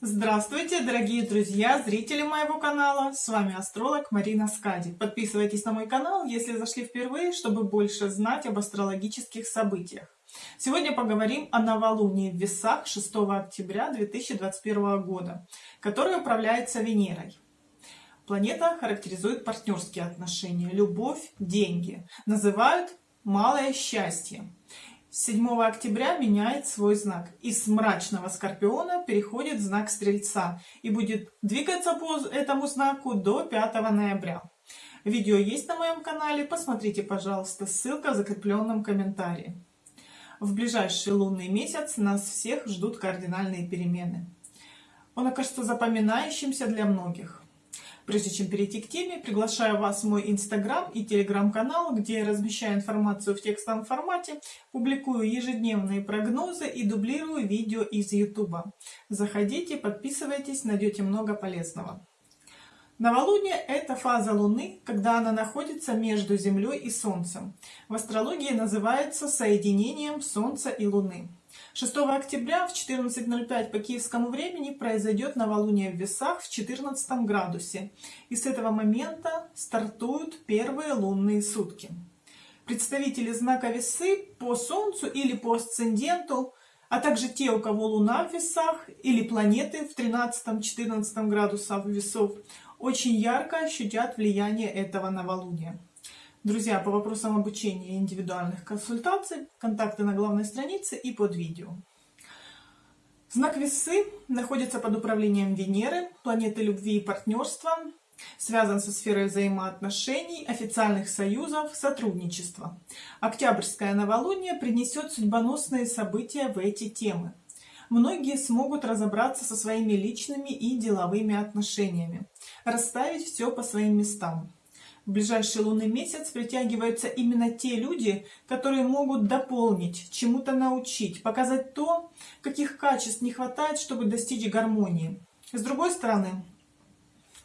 Здравствуйте, дорогие друзья, зрители моего канала! С вами астролог Марина Скади. Подписывайтесь на мой канал, если зашли впервые, чтобы больше знать об астрологических событиях. Сегодня поговорим о новолунии в Весах 6 октября 2021 года, которое управляется Венерой. Планета характеризует партнерские отношения, любовь, деньги. Называют малое счастье. 7 октября меняет свой знак. Из мрачного скорпиона переходит в знак стрельца и будет двигаться по этому знаку до 5 ноября. Видео есть на моем канале, посмотрите, пожалуйста, ссылка в закрепленном комментарии. В ближайший лунный месяц нас всех ждут кардинальные перемены. Он окажется запоминающимся для многих. Прежде чем перейти к теме, приглашаю вас в мой инстаграм и телеграм-канал, где я размещаю информацию в текстовом формате, публикую ежедневные прогнозы и дублирую видео из ютуба. Заходите, подписывайтесь, найдете много полезного. Новолуние – это фаза Луны, когда она находится между Землей и Солнцем. В астрологии называется соединением Солнца и Луны. 6 октября в 14.05 по киевскому времени произойдет новолуние в весах в 14 градусе. И с этого момента стартуют первые лунные сутки. Представители знака весы по Солнцу или по асценденту, а также те, у кого Луна в весах или планеты в 13-14 градусах весов, очень ярко ощутят влияние этого новолуния. Друзья, по вопросам обучения и индивидуальных консультаций, контакты на главной странице и под видео. Знак Весы находится под управлением Венеры, планеты любви и партнерства, связан со сферой взаимоотношений, официальных союзов, сотрудничества. Октябрьское новолуние принесет судьбоносные события в эти темы. Многие смогут разобраться со своими личными и деловыми отношениями, расставить все по своим местам. В ближайший лунный месяц притягиваются именно те люди, которые могут дополнить, чему-то научить, показать то, каких качеств не хватает, чтобы достичь гармонии. С другой стороны,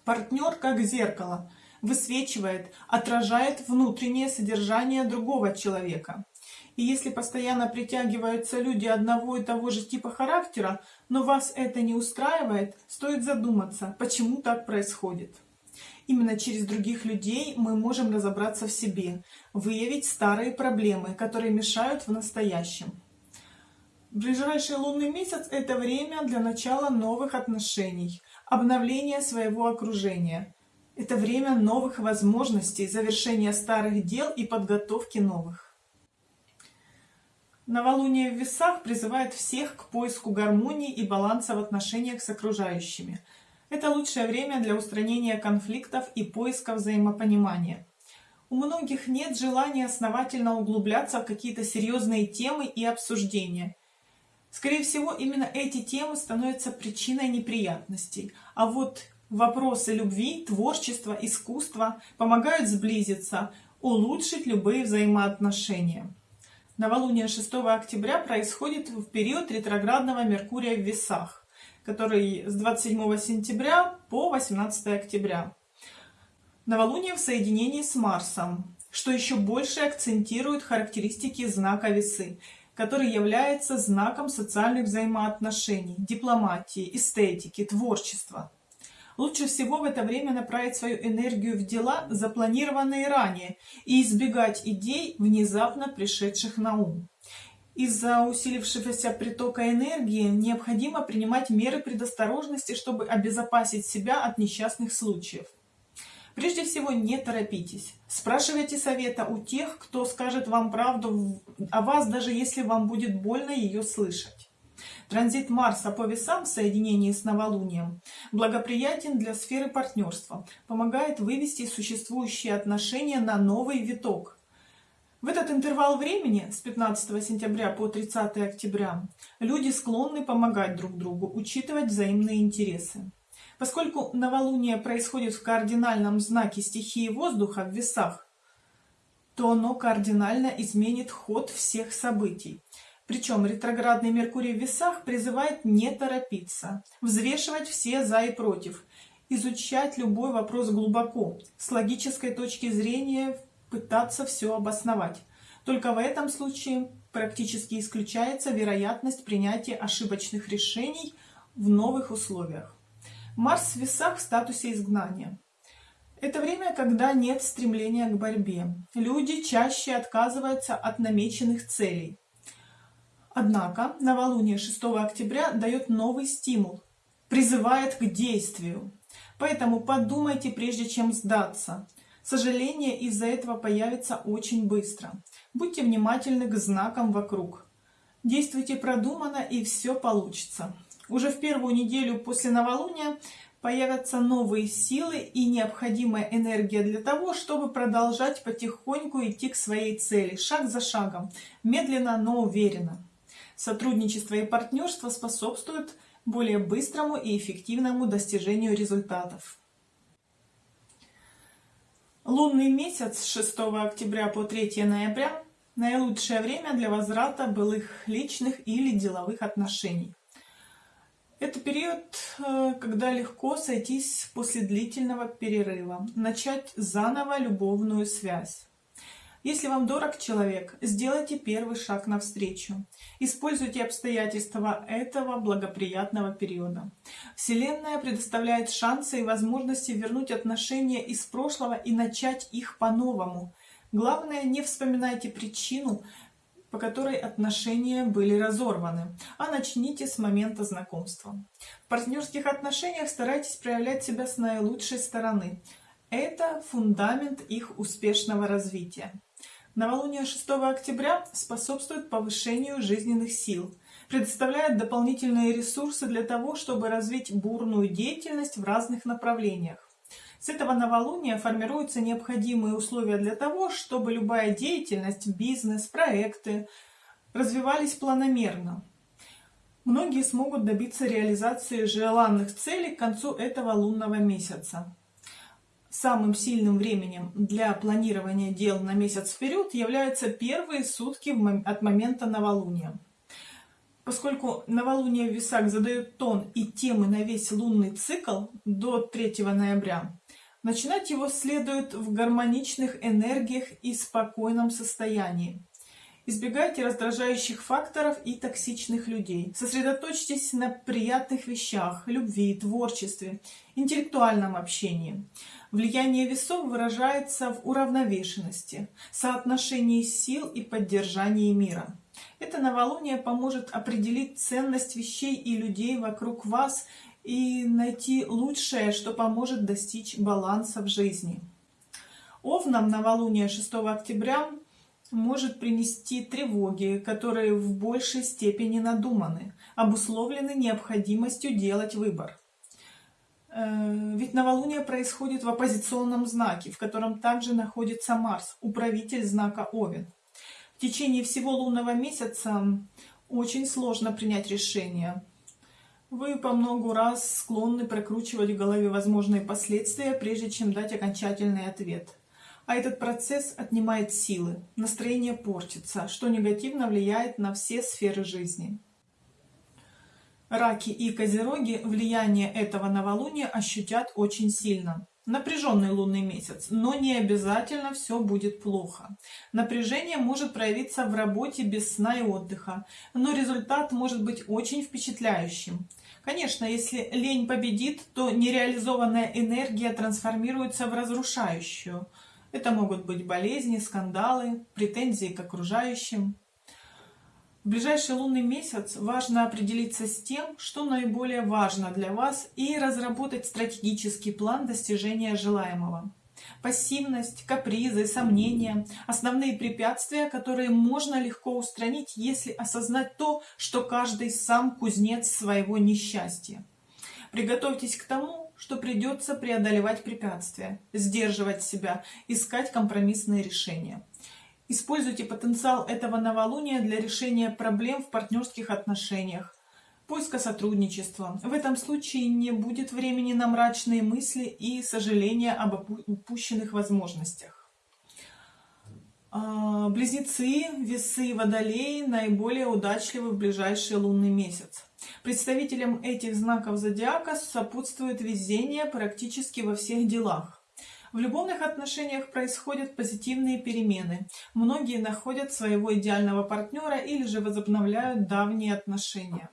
партнер как зеркало высвечивает, отражает внутреннее содержание другого человека. И если постоянно притягиваются люди одного и того же типа характера, но вас это не устраивает, стоит задуматься, почему так происходит. Именно через других людей мы можем разобраться в себе, выявить старые проблемы, которые мешают в настоящем. Ближайший лунный месяц – это время для начала новых отношений, обновления своего окружения. Это время новых возможностей, завершения старых дел и подготовки новых. Новолуние в весах призывает всех к поиску гармонии и баланса в отношениях с окружающими – это лучшее время для устранения конфликтов и поиска взаимопонимания. У многих нет желания основательно углубляться в какие-то серьезные темы и обсуждения. Скорее всего, именно эти темы становятся причиной неприятностей. А вот вопросы любви, творчества, искусства помогают сблизиться, улучшить любые взаимоотношения. Новолуние 6 октября происходит в период ретроградного Меркурия в весах который с 27 сентября по 18 октября. Новолуние в соединении с Марсом, что еще больше акцентирует характеристики знака весы, который является знаком социальных взаимоотношений, дипломатии, эстетики, творчества. Лучше всего в это время направить свою энергию в дела, запланированные ранее, и избегать идей, внезапно пришедших на ум. Из-за усилившегося притока энергии необходимо принимать меры предосторожности, чтобы обезопасить себя от несчастных случаев. Прежде всего, не торопитесь. Спрашивайте совета у тех, кто скажет вам правду о вас, даже если вам будет больно ее слышать. Транзит Марса по весам в соединении с новолунием благоприятен для сферы партнерства, помогает вывести существующие отношения на новый виток – в этот интервал времени, с 15 сентября по 30 октября, люди склонны помогать друг другу, учитывать взаимные интересы. Поскольку новолуние происходит в кардинальном знаке стихии воздуха в весах, то оно кардинально изменит ход всех событий. Причем ретроградный Меркурий в весах призывает не торопиться, взвешивать все за и против, изучать любой вопрос глубоко, с логической точки зрения пытаться все обосновать. Только в этом случае практически исключается вероятность принятия ошибочных решений в новых условиях. Марс в весах в статусе изгнания. Это время, когда нет стремления к борьбе. Люди чаще отказываются от намеченных целей. Однако новолуние 6 октября дает новый стимул, призывает к действию. Поэтому подумайте, прежде чем сдаться. Сожаление из-за этого появится очень быстро. Будьте внимательны к знакам вокруг. Действуйте продуманно и все получится. Уже в первую неделю после новолуния появятся новые силы и необходимая энергия для того, чтобы продолжать потихоньку идти к своей цели, шаг за шагом, медленно, но уверенно. Сотрудничество и партнерство способствуют более быстрому и эффективному достижению результатов. Лунный месяц с 6 октября по 3 ноября – наилучшее время для возврата былых личных или деловых отношений. Это период, э, когда легко сойтись после длительного перерыва, начать заново любовную связь. Если вам дорог человек, сделайте первый шаг навстречу. Используйте обстоятельства этого благоприятного периода. Вселенная предоставляет шансы и возможности вернуть отношения из прошлого и начать их по-новому. Главное, не вспоминайте причину, по которой отношения были разорваны, а начните с момента знакомства. В партнерских отношениях старайтесь проявлять себя с наилучшей стороны. Это фундамент их успешного развития. Новолуние 6 октября способствует повышению жизненных сил, предоставляет дополнительные ресурсы для того, чтобы развить бурную деятельность в разных направлениях. С этого новолуния формируются необходимые условия для того, чтобы любая деятельность, бизнес, проекты развивались планомерно. Многие смогут добиться реализации желанных целей к концу этого лунного месяца. Самым сильным временем для планирования дел на месяц вперед являются первые сутки от момента новолуния. Поскольку новолуние в весах задает тон и темы на весь лунный цикл до 3 ноября, Начинать его следует в гармоничных энергиях и спокойном состоянии. Избегайте раздражающих факторов и токсичных людей. Сосредоточьтесь на приятных вещах, любви, творчестве, интеллектуальном общении. Влияние весов выражается в уравновешенности, соотношении сил и поддержании мира. Это новолуние поможет определить ценность вещей и людей вокруг вас и найти лучшее, что поможет достичь баланса в жизни. Овнам новолуние 6 октября может принести тревоги, которые в большей степени надуманы, обусловлены необходимостью делать выбор. Э, ведь новолуние происходит в оппозиционном знаке, в котором также находится Марс, управитель знака Овен. В течение всего лунного месяца очень сложно принять решение, вы по многу раз склонны прокручивать в голове возможные последствия, прежде чем дать окончательный ответ. А этот процесс отнимает силы, настроение портится, что негативно влияет на все сферы жизни. Раки и козероги влияние этого новолуния ощутят очень сильно. Напряженный лунный месяц, но не обязательно все будет плохо. Напряжение может проявиться в работе без сна и отдыха, но результат может быть очень впечатляющим. Конечно, если лень победит, то нереализованная энергия трансформируется в разрушающую. Это могут быть болезни, скандалы, претензии к окружающим. В ближайший лунный месяц важно определиться с тем, что наиболее важно для вас и разработать стратегический план достижения желаемого. Пассивность, капризы, сомнения – основные препятствия, которые можно легко устранить, если осознать то, что каждый сам кузнец своего несчастья. Приготовьтесь к тому, что придется преодолевать препятствия, сдерживать себя, искать компромиссные решения. Используйте потенциал этого новолуния для решения проблем в партнерских отношениях, поиска сотрудничества. В этом случае не будет времени на мрачные мысли и сожаления об упущенных возможностях. А, близнецы, весы и водолеи наиболее удачливы в ближайший лунный месяц. Представителям этих знаков зодиака сопутствует везение практически во всех делах. В любовных отношениях происходят позитивные перемены. Многие находят своего идеального партнера или же возобновляют давние отношения.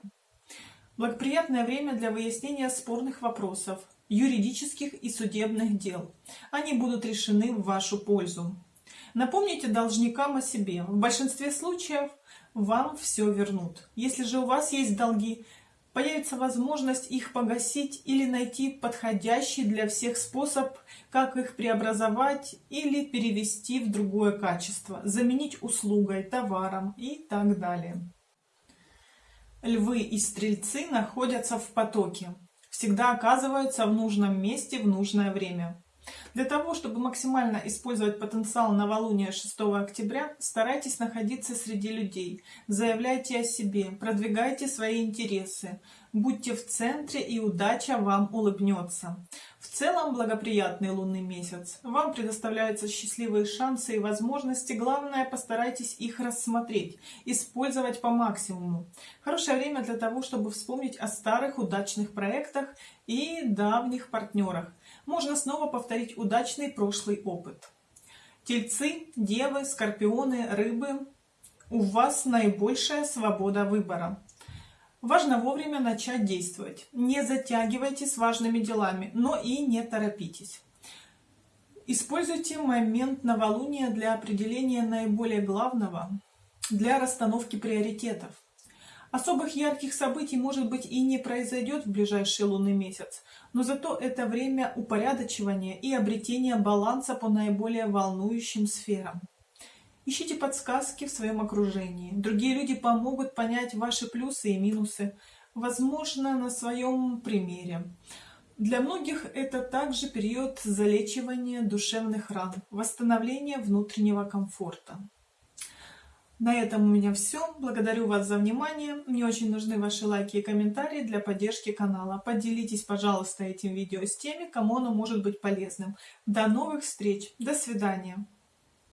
Благоприятное время для выяснения спорных вопросов, юридических и судебных дел. Они будут решены в вашу пользу. Напомните должникам о себе. В большинстве случаев вам все вернут. Если же у вас есть долги, появится возможность их погасить или найти подходящий для всех способ, как их преобразовать или перевести в другое качество, заменить услугой, товаром и так далее. Львы и стрельцы находятся в потоке, всегда оказываются в нужном месте в нужное время. Для того, чтобы максимально использовать потенциал новолуния 6 октября, старайтесь находиться среди людей, заявляйте о себе, продвигайте свои интересы, будьте в центре и удача вам улыбнется. В целом благоприятный лунный месяц. Вам предоставляются счастливые шансы и возможности, главное постарайтесь их рассмотреть, использовать по максимуму. Хорошее время для того, чтобы вспомнить о старых удачных проектах и давних партнерах можно снова повторить удачный прошлый опыт. Тельцы, девы, скорпионы, рыбы, у вас наибольшая свобода выбора. Важно вовремя начать действовать. Не затягивайте с важными делами, но и не торопитесь. Используйте момент новолуния для определения наиболее главного, для расстановки приоритетов. Особых ярких событий, может быть, и не произойдет в ближайший лунный месяц, но зато это время упорядочивания и обретения баланса по наиболее волнующим сферам. Ищите подсказки в своем окружении. Другие люди помогут понять ваши плюсы и минусы, возможно, на своем примере. Для многих это также период залечивания душевных ран, восстановления внутреннего комфорта. На этом у меня все. Благодарю вас за внимание. Мне очень нужны ваши лайки и комментарии для поддержки канала. Поделитесь, пожалуйста, этим видео с теми, кому оно может быть полезным. До новых встреч. До свидания.